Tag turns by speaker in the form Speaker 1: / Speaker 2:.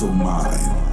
Speaker 1: mental mind.